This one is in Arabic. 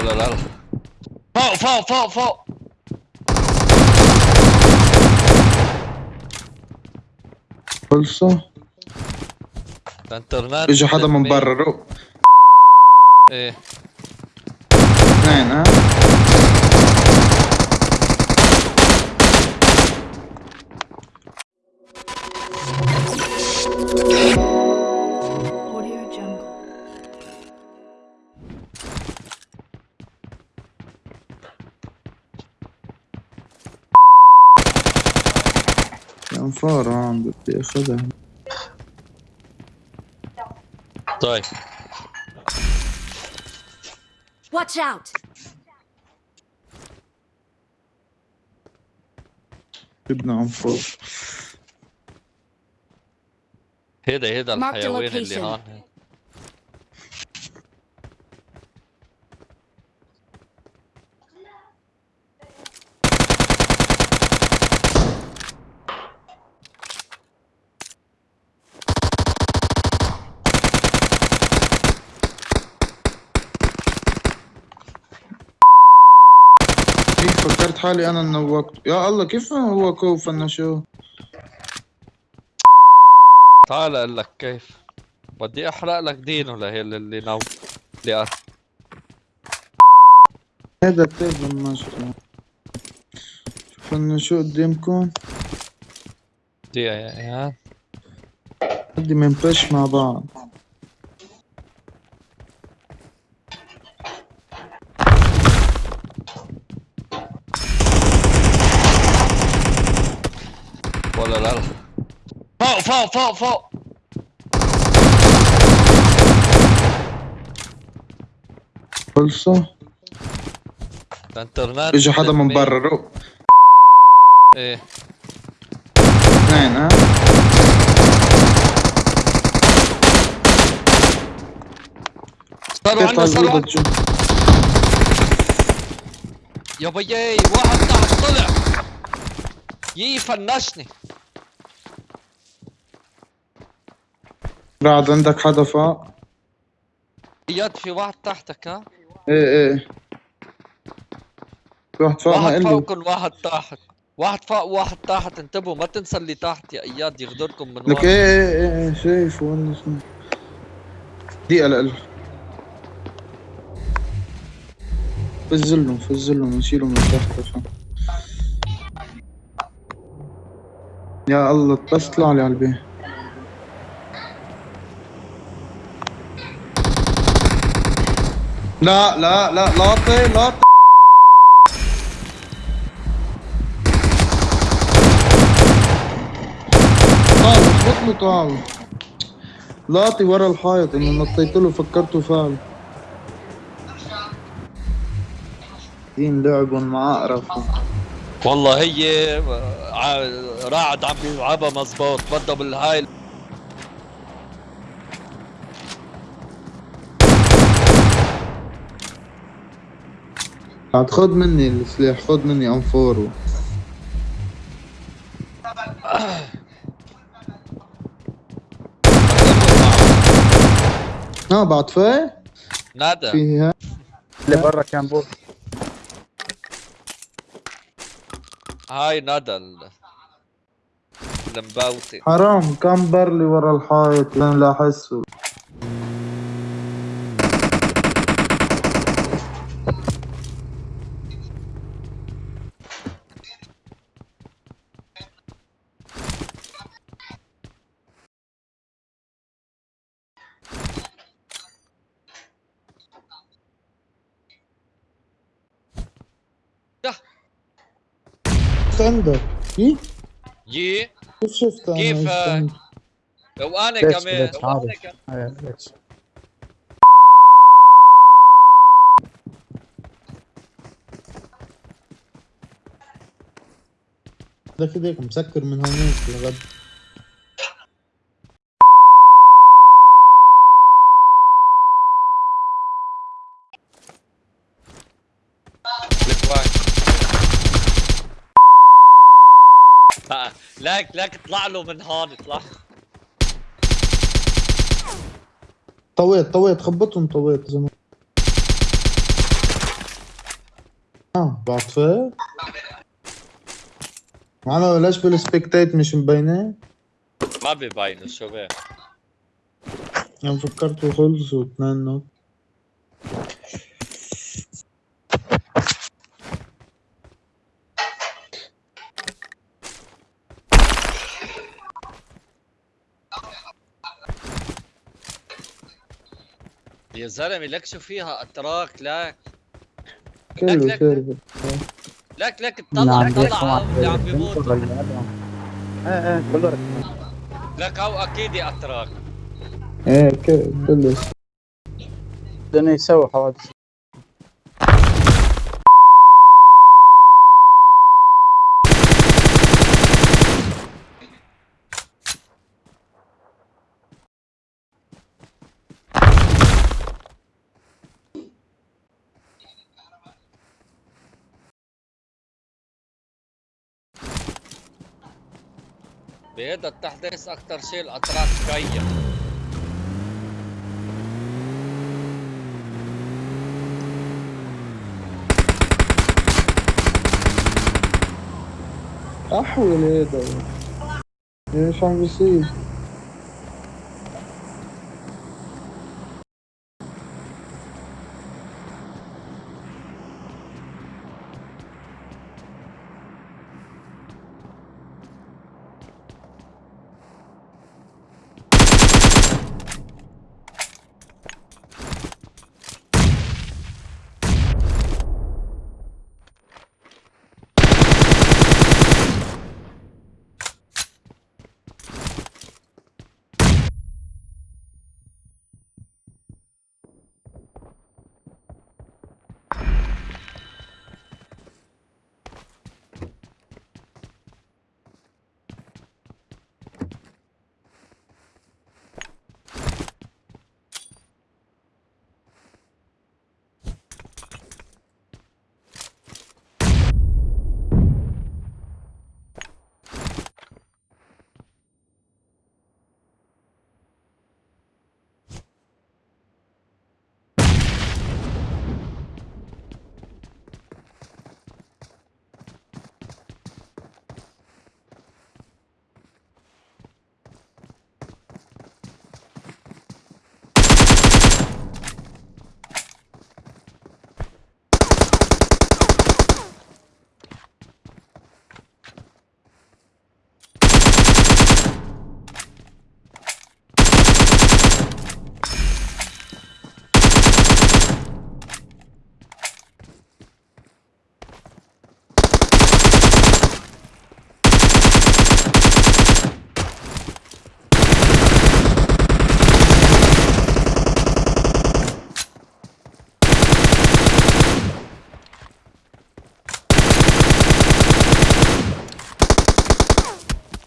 ولا لا لا فوق فوق فوق فوق خلصوا الانترنت اجى حدا من. برا إيه اثنين ها أنفار هون بدي أخذها طيب Watch out! جبنا انفار هيدا هيدا Mark the الحيوان اللي location. هون كيف فكرت حالي أنا إنه وقت يا الله كيف هو كوف إنه شو؟ تعال أقول لك كيف. بدي أحرق لك دينه لهي اللي نو اللي قال. هذا التيب المشروع شوف إنه شو قدامكم. دي يا. بدي منبش مع بعض. ولا لا؟ لا فوق فوق فوق. فوق خلصوا الانترنت اجى حدا من. برا. رو. إيه؟ اثنين ها؟ صاروا عندنا صاروا تشوف؟ يا بيي واحد تحت طلع. يي فنشني. بعد عندك حدا فوق إياد في واحد تحتك ها؟ إيه إيه. في واحد فوق ما واحد فوقكم واحد تحت. واحد فوق واحد تحت. انتبهوا ما تنسى اللي تحت يا إياد يغدركم من لك ورا. إيه إيه إيه إيه شايف وين دقيقة لقل فزلهم فزلهم نشيلهم من تحت عشان. يا الله بس طلع لي على البيت. لا لا لا لاطي لاطي طاول لاطي ورا الحائط إنه نطيت له فكرته فعل دين لعبهم مع اقرف والله هي ع- راعد عم يلعبها مزبوط بده بالهاي. عاد خد مني السلاح خد مني انفورو آه بعد فاي نادى. فيها اللي برا كان بوت هاي ندى ال- المبوتي حرام كم برلي ورا الحائط؟ لين لا أحسه يا. شفت عندك إيه؟ يي كيف شفت أنا كيف، ليش كمان عادي كمان. ده كده مسكر من هونيك لغد لك لك اطلع له من هون اطلع. طويت طويت خبطهم طويت زمان بعطفه معنا بلاش بالسبكتيت مش مبينة؟ ما ببينوا شو بيه؟ أنا فكرت خلصوا اثنين نوت زلمه لك شو فيها أتراك لك كله لك- لك لك اللي طلع عم طلع بيحكوا اللي عم بيموت إيه إيه كله. لك أو أكيد أتراك. إيه كله. بدهم يسووا حوادث. بهذا التحديث أكثر شيء الأتراك كيف احول هيدا إيش عم بيصير؟